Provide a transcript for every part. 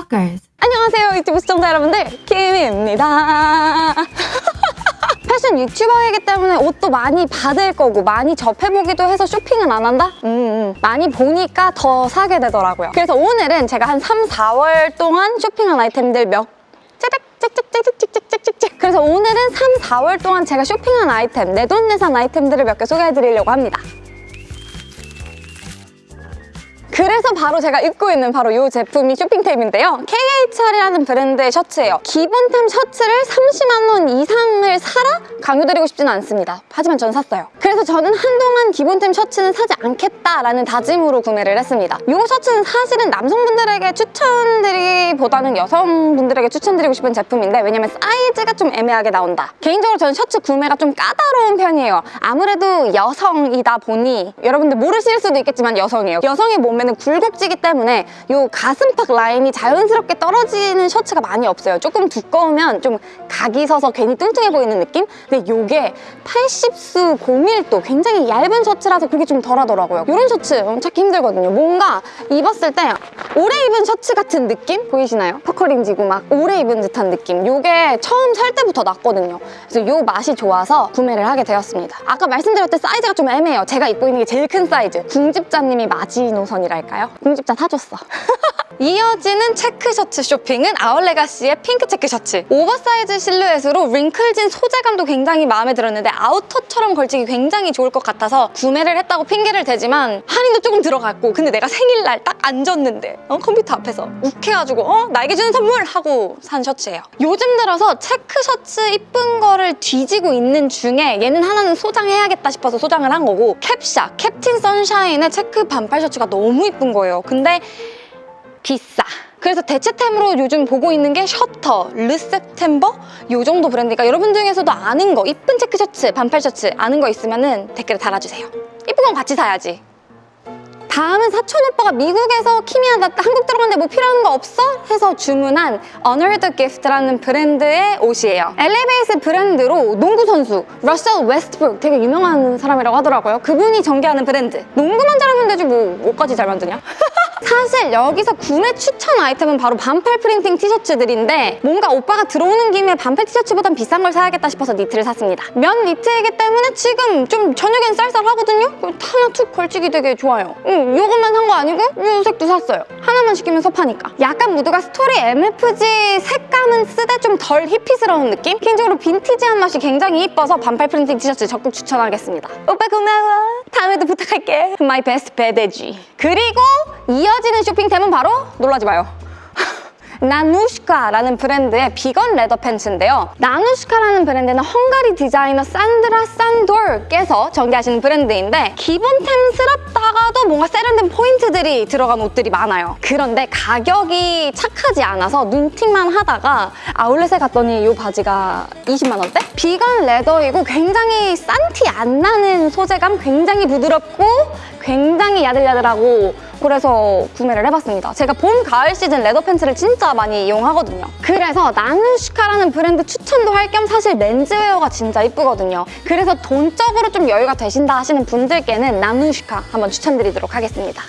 Stalkers. 안녕하세요 유튜브 시청자 여러분들 김입니다 패션 유튜버이기 때문에 옷도 많이 받을 거고 많이 접해보기도 해서 쇼핑은 안 한다? 음, 음. 많이 보니까 더 사게 되더라고요 그래서 오늘은 제가 한 3, 4월 동안 쇼핑한 아이템들 몇 짜작 찍찍찍찍찍찍찍 그래서 오늘은 3, 4월 동안 제가 쇼핑한 아이템 내돈내산 아이템들을 몇 개 소개해드리려고 합니다 그래서 바로 제가 입고 있는 바로 이 제품이 쇼핑템인데요. KHR이라는 브랜드의 셔츠예요. 기본템 셔츠를 30만 원 이상을 사라? 강요드리고 싶지는 않습니다. 하지만 전 샀어요. 그래서 저는 한동안 기본템 셔츠는 사지 않겠다라는 다짐으로 구매를 했습니다. 이 셔츠는 사실은 남성분들에게 추천드리기보다는 여성분들에게 추천드리고 싶은 제품인데 왜냐면 사이즈가 좀 애매하게 나온다. 개인적으로 저는 셔츠 구매가 좀 까다로운 편이에요. 아무래도 여성이다 보니 여러분들 모르실 수도 있겠지만 여성이에요. 여성의 몸에는 굴곡지기 때문에 이 가슴팍 라인이 자연스럽게 떨어지는 셔츠가 많이 없어요. 조금 두꺼우면 좀 각이 서서 괜히 뚱뚱해 보이는 느낌? 근데 이게 80수 고밀도 굉장히 얇은 셔츠라서 그게 좀 덜하더라고요. 이런 셔츠 찾기 힘들거든요. 뭔가 입었을 때 오래 입은 셔츠 같은 느낌? 보이시나요? puckering지고 막 오래 입은 듯한 느낌. 이게 처음 살 때부터 났거든요. 그래서 이 맛이 좋아서 구매를 하게 되었습니다. 아까 말씀드렸듯 사이즈가 좀 애매해요. 제가 입고 있는 게 제일 큰 사이즈. 궁집자님이 마지노선이 랄까요? 궁집자 사줬어. 이어지는 체크 셔츠 쇼핑은 Our Legacy의 핑크 체크 셔츠. 오버사이즈 실루엣으로 wrinkle진 소재감도 굉장히 마음에 들었는데 아우터처럼 걸치기 굉장히 좋을 것 같아서 구매를 했다고 핑계를 대지만 할인도 조금 들어갔고 근데 내가 생일날 딱 앉았는데 어? 컴퓨터 앞에서 욱해가지고 어? 나에게 주는 선물! 하고 산 셔츠예요. 요즘 들어서 체크 셔츠 이쁜 거를 뒤지고 있는 중에 얘는 하나는 소장해야겠다 싶어서 소장을 한 거고 캡샤, Captain Sunshine의 체크 반팔 셔츠가 너무 이쁜 거예요. 근데 비싸. 그래서 대체템으로 요즘 보고 있는 게 Shirter, Le Septembre 요 정도 브랜드니까 여러분 중에서도 아는 거 이쁜 체크 셔츠, 반팔 셔츠 아는 거 있으면 은 댓글에 달아주세요. 이쁜 건 같이 사야지. 다음은 사촌 오빠가 미국에서 키미야 나 한국 들어갔는데 뭐 필요한 거 없어? 해서 주문한 Honor The Gift라는 브랜드의 옷이에요. LA base 브랜드로 농구 선수 러셀 웨스트브룩 되게 유명한 사람이라고 하더라고요. 그분이 전개하는 브랜드. 농구만 잘하면 되지 뭐 옷까지 잘 만드냐? 사실 여기서 구매 추천 아이템은 바로 반팔 프린팅 티셔츠들인데 뭔가 오빠가 들어오는 김에 반팔 티셔츠보단 비싼 걸 사야겠다 싶어서 니트를 샀습니다. 면 니트이기 때문에 지금 좀 저녁엔 쌀쌀하거든요? 하나 툭 걸치기 되게 좋아요. 응, 이것만 산 거 아니고 이 색도 샀어요. 하나만 시키면 섭하니까. 약간 무드가 Story mfg 색감은 쓰되 좀 덜 히피스러운 느낌? 개인적으로 빈티지한 맛이 굉장히 이뻐서 반팔 프린팅 티셔츠 적극 추천하겠습니다. 오빠 고마워. 다음에도 부탁할게. Best bad edgy. 그리고 이어지는 쇼핑템은 바로 놀라지 마요. Nanushka라는 브랜드의 vegan leather 팬츠인데요. Nanushka라는 브랜드는 헝가리 디자이너 산드라 산도르께서 전개하시는 브랜드인데 기본템스럽다가도 뭔가 세련된 포인트들이 들어간 옷들이 많아요. 그런데 가격이 착하지 않아서 눈팅만 하다가 아울렛에 갔더니 이 바지가 20만 원대? vegan leather이고 굉장히 싼 티 안 나는 소재감, 굉장히 부드럽고 굉장히 야들야들하고 그래서 구매를 해봤습니다. 제가 봄, 가을 시즌 leather 팬츠를 진짜 많이 이용하거든요. 그래서 Nanushka라는 브랜드 추천도 할 겸 사실 menswear가 진짜 이쁘거든요. 그래서 돈적으로 좀 여유가 되신다 하시는 분들께는 Nanushka 한번 추천드리도록 하겠습니다.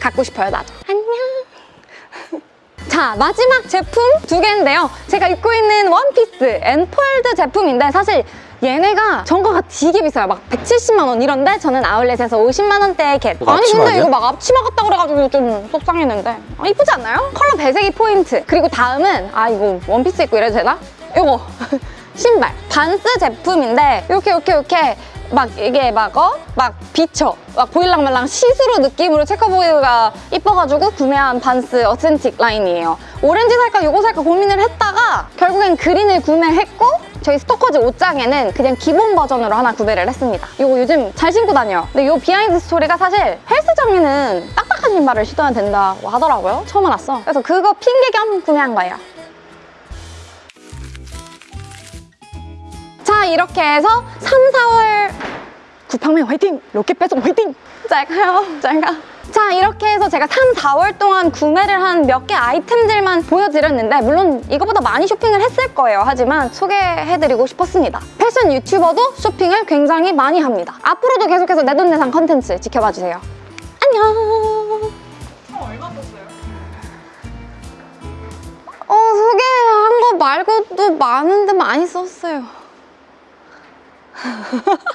갖고 싶어요, 나도. 안녕. 자, 마지막 제품 두 개인데요. 제가 입고 있는 원피스 Enföld 제품인데 사실 얘네가 정가가 되게 비싸요. 막 170만 원 이런데 저는 아울렛에서 50만 원대에 get. 뭐 아니 근데 아니야? 이거 막 앞치마 같다 그래가지고 좀 속상했는데 아, 이쁘지 않나요? 컬러 배색이 포인트. 그리고 다음은 아 이거 원피스 입고 이래도 되나? 이거 신발 Vans 제품인데 이렇게 이렇게 이렇게 막 이게 막 어? 막 비쳐 막 보일랑말랑 시스루 느낌으로 checkerboard가 이뻐가지고 구매한 Vans Authentic 라인이에요 오렌지 살까 요거 살까 고민을 했다가 결국엔 그린을 구매했고 저희 스토커즈 옷장에는 그냥 기본 버전으로 하나 구매를 했습니다. 이거 요즘 잘 신고 다녀요 근데 이 behind story가 사실 헬스장에는 딱딱한 신발을 신어야 된다고 하더라고요. 처음 알았어. 그래서 그거 핑계 겸 구매한 거예요. 자 이렇게 해서 3, 4월 쿠팡맨 화이팅! 로켓 배송 화이팅! 잘 가요. 잘가. 자 이렇게 해서 제가 3, 4월 동안 구매를 한 몇 개 아이템들만 보여드렸는데 물론 이거보다 많이 쇼핑을 했을 거예요. 하지만 소개해드리고 싶었습니다. 패션 유튜버도 쇼핑을 굉장히 많이 합니다. 앞으로도 계속해서 내돈내산 컨텐츠 지켜봐주세요. 안녕! 말고도 많은데 많이 썼어요.